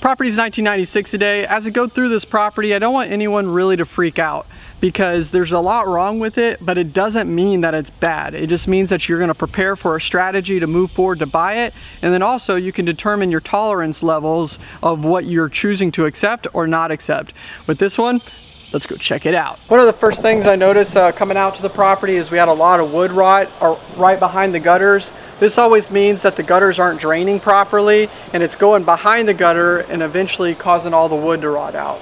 Property's 1996 today. As I go through this property, I don't want anyone really to freak out because there's a lot wrong with it, but it doesn't mean that it's bad. It just means that you're gonna prepare for a strategy to move forward to buy it. And then also you can determine your tolerance levels of what you're choosing to accept or not accept. With this one, let's go check it out. One of the first things I noticed uh, coming out to the property is we had a lot of wood rot uh, right behind the gutters. This always means that the gutters aren't draining properly and it's going behind the gutter and eventually causing all the wood to rot out.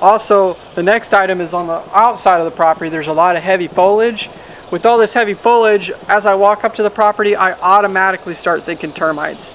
Also, the next item is on the outside of the property, there's a lot of heavy foliage. With all this heavy foliage, as I walk up to the property, I automatically start thinking termites.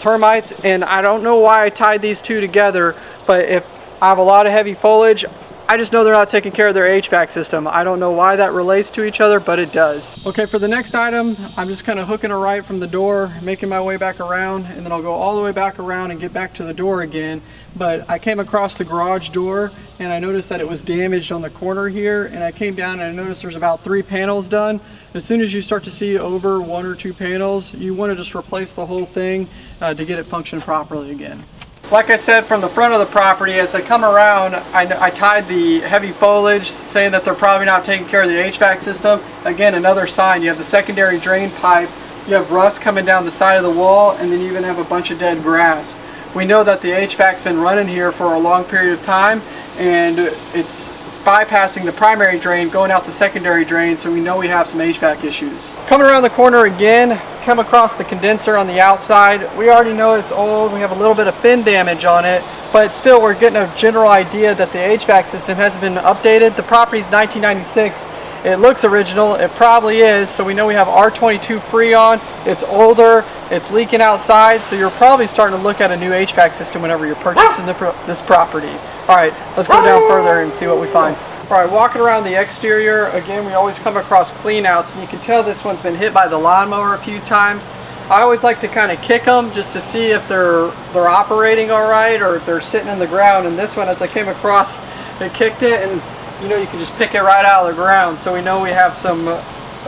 Termites, and I don't know why I tied these two together, but if I have a lot of heavy foliage, I just know they're not taking care of their HVAC system. I don't know why that relates to each other, but it does. Okay, for the next item, I'm just kind of hooking a right from the door, making my way back around, and then I'll go all the way back around and get back to the door again. But I came across the garage door and I noticed that it was damaged on the corner here, and I came down and I noticed there's about three panels done. As soon as you start to see over one or two panels, you want to just replace the whole thing uh, to get it function properly again. Like I said, from the front of the property, as I come around, I, I, tied the heavy foliage, saying that they're probably not taking care of the HVAC system. Again, another sign. You have the secondary drain pipe, you have rust coming down the side of the wall, and then you even have a bunch of dead grass. We know that the HVAC's been running here for a long period of time, and it's bypassing the primary drain, going out the secondary drain, so we know we have some HVAC issues. Coming around the corner again, come across the condenser on the outside. We already know it's old, we have a little bit of fin damage on it, but still we're getting a general idea that the HVAC system hasn't been updated. The property's 1996. It looks original, it probably is, so we know we have R22 Freon, it's older, it's leaking outside, so you're probably starting to look at a new HVAC system whenever you're purchasing this property. All right, let's go down further and see what we find. All right, walking around the exterior, again, we always come across cleanouts, and you can tell this one's been hit by the lawnmower a few times. I always like to kind of kick them just to see if they're they're operating all right or if they're sitting in the ground. And this one, as I came across, it kicked it, and you know you can just pick it right out of the ground. So we know we have some uh,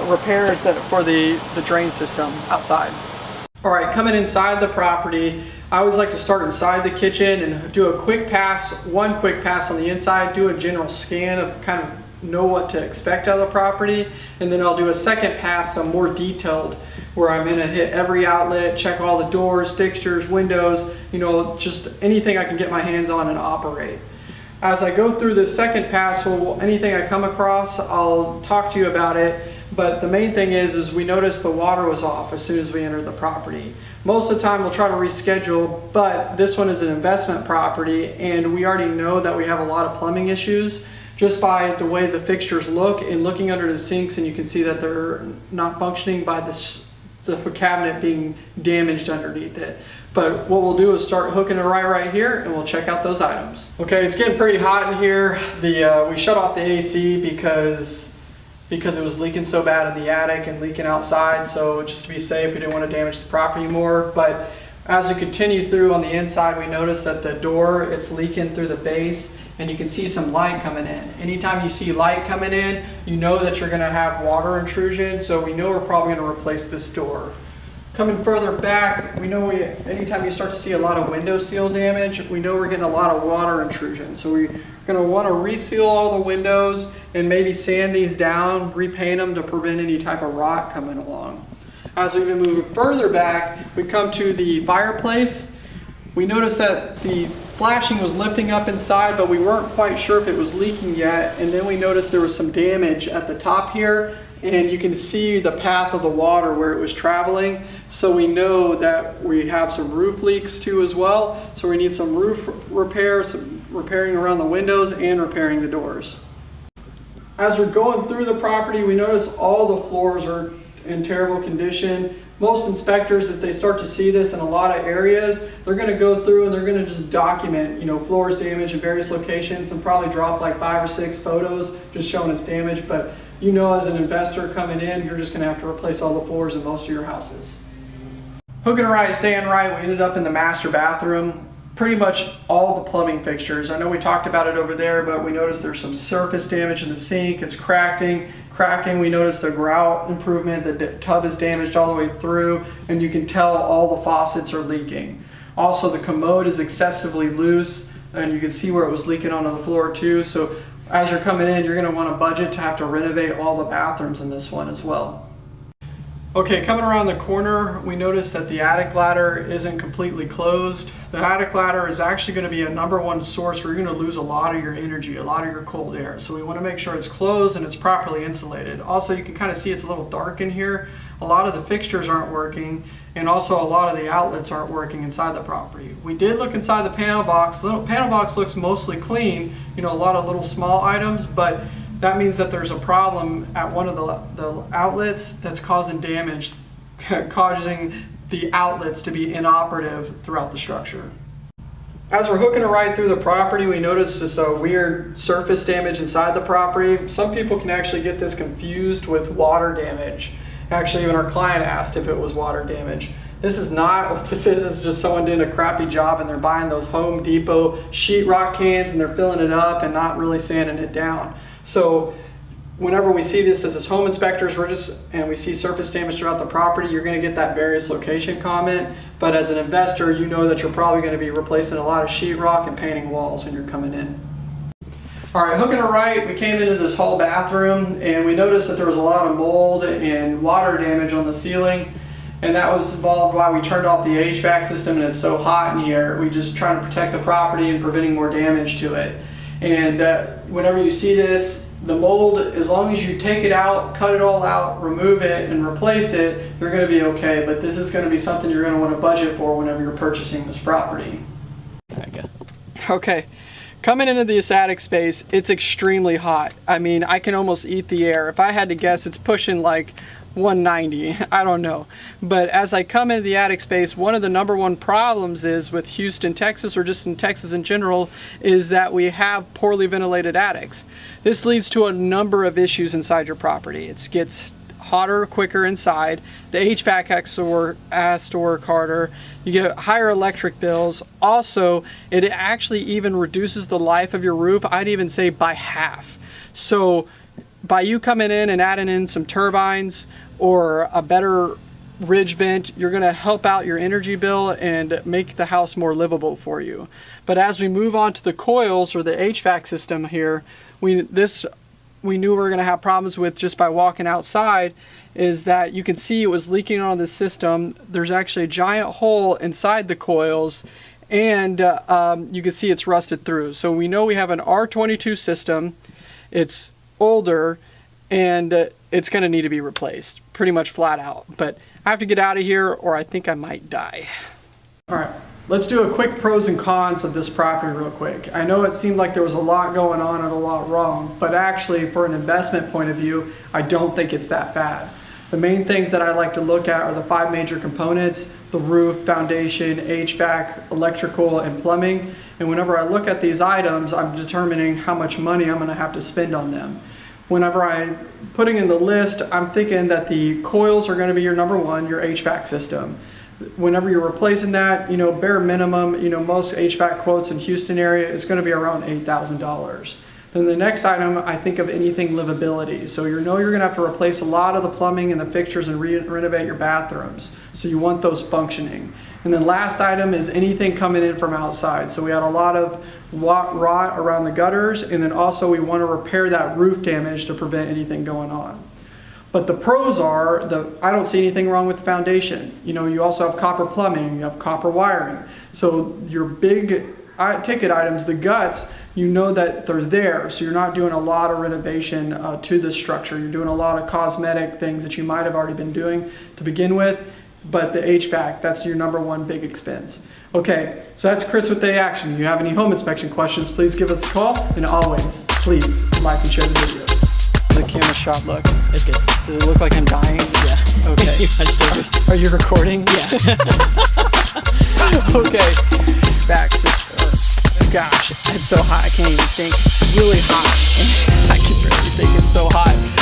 repairs that for the the drain system outside. All right, coming inside the property, I always like to start inside the kitchen and do a quick pass, one quick pass on the inside, do a general scan of kind of know what to expect out of the property, and then I'll do a second pass, some more detailed, where I'm gonna hit every outlet, check all the doors, fixtures, windows, you know, just anything I can get my hands on and operate. As I go through this second pass, well, anything I come across, I'll talk to you about it but the main thing is, is we noticed the water was off as soon as we entered the property. Most of the time we'll try to reschedule, but this one is an investment property and we already know that we have a lot of plumbing issues just by the way the fixtures look and looking under the sinks and you can see that they're not functioning by this, the cabinet being damaged underneath it. But what we'll do is start hooking it right right here and we'll check out those items. Okay, it's getting pretty hot in here. The uh, We shut off the AC because because it was leaking so bad in the attic and leaking outside. So just to be safe, we didn't want to damage the property more. But as we continue through on the inside, we notice that the door, it's leaking through the base and you can see some light coming in. Anytime you see light coming in, you know that you're gonna have water intrusion. So we know we're probably gonna replace this door. Coming further back, we know we, anytime you start to see a lot of window seal damage, we know we're getting a lot of water intrusion. So we're gonna wanna reseal all the windows and maybe sand these down, repaint them to prevent any type of rot coming along. As we move further back, we come to the fireplace. We notice that the flashing was lifting up inside, but we weren't quite sure if it was leaking yet. And then we noticed there was some damage at the top here and you can see the path of the water where it was traveling. So we know that we have some roof leaks too as well. So we need some roof repair, some repairing around the windows and repairing the doors. As we're going through the property, we notice all the floors are in terrible condition. Most inspectors, if they start to see this in a lot of areas, they're going to go through and they're going to just document, you know, floors damage in various locations and probably drop like five or six photos just showing its damage. But you know as an investor coming in, you're just to have to replace all the floors in most of your houses. Hooking right, staying right, we ended up in the master bathroom. Pretty much all the plumbing fixtures. I know we talked about it over there, but we noticed there's some surface damage in the sink. It's cracking. Cracking, we noticed the grout improvement. The tub is damaged all the way through, and you can tell all the faucets are leaking. Also, the commode is excessively loose and you can see where it was leaking onto the floor too. So as you're coming in, you're gonna wanna budget to have to renovate all the bathrooms in this one as well. Okay, coming around the corner, we notice that the attic ladder isn't completely closed. The attic ladder is actually going to be a number one source where you're going to lose a lot of your energy, a lot of your cold air. So we want to make sure it's closed and it's properly insulated. Also, you can kind of see it's a little dark in here. A lot of the fixtures aren't working and also a lot of the outlets aren't working inside the property. We did look inside the panel box. The panel box looks mostly clean, you know, a lot of little small items, but that means that there's a problem at one of the, the outlets that's causing damage, causing the outlets to be inoperative throughout the structure. As we're hooking a ride through the property, we notice this uh, weird surface damage inside the property. Some people can actually get this confused with water damage. Actually, even our client asked if it was water damage. This is not what this is. It's just someone doing a crappy job and they're buying those Home Depot sheetrock cans and they're filling it up and not really sanding it down. So whenever we see this as home inspectors, we're just, and we see surface damage throughout the property, you're gonna get that various location comment. But as an investor, you know that you're probably gonna be replacing a lot of sheetrock and painting walls when you're coming in. All right, hooking it right, we came into this hall bathroom and we noticed that there was a lot of mold and water damage on the ceiling. And that was involved why we turned off the HVAC system and it's so hot in here. We just trying to protect the property and preventing more damage to it. And uh, whenever you see this, the mold, as long as you take it out, cut it all out, remove it, and replace it, you're going to be okay. But this is going to be something you're going to want to budget for whenever you're purchasing this property. Okay. Coming into this attic space, it's extremely hot. I mean, I can almost eat the air. If I had to guess, it's pushing like 190 I don't know but as I come into the attic space one of the number one problems is with Houston Texas or just in Texas in general is that we have poorly ventilated attics this leads to a number of issues inside your property it gets hotter quicker inside. The HVAC has to work, harder. You get higher electric bills. Also it actually even reduces the life of your roof. I'd even say by half. So by you coming in and adding in some turbines or a better ridge vent, you're gonna help out your energy bill and make the house more livable for you. But as we move on to the coils or the HVAC system here, we this we knew we were gonna have problems with just by walking outside is that you can see it was leaking on the system. There's actually a giant hole inside the coils and uh, um, you can see it's rusted through. So we know we have an R22 system. It's older and uh, it's going to need to be replaced pretty much flat out. But I have to get out of here or I think I might die. All right, let's do a quick pros and cons of this property real quick. I know it seemed like there was a lot going on and a lot wrong, but actually for an investment point of view, I don't think it's that bad. The main things that I like to look at are the five major components, the roof, foundation, HVAC, electrical, and plumbing. And whenever I look at these items, I'm determining how much money I'm gonna have to spend on them whenever I'm putting in the list, I'm thinking that the coils are going to be your number one, your HVAC system. Whenever you're replacing that, you know, bare minimum, you know, most HVAC quotes in Houston area is going to be around $8,000. Then the next item, I think of anything livability. So you know you're going to have to replace a lot of the plumbing and the fixtures and re renovate your bathrooms. So you want those functioning. And then last item is anything coming in from outside. So we had a lot of rot around the gutters and then also we want to repair that roof damage to prevent anything going on. But the pros are, the I don't see anything wrong with the foundation. You know, you also have copper plumbing, you have copper wiring. So your big ticket items, the guts, you know that they're there. So you're not doing a lot of renovation uh, to the structure. You're doing a lot of cosmetic things that you might have already been doing to begin with but the HVAC, that's your number one big expense. Okay, so that's Chris with Day Action. If you have any home inspection questions, please give us a call. And always, please like and share the videos. The camera shot look. It's good. Does it look like I'm dying? Yeah. Okay. Are you recording? Yeah. okay. Back. Uh, gosh, it's so hot. I can't even think. It's really hot. I can barely think it's so hot.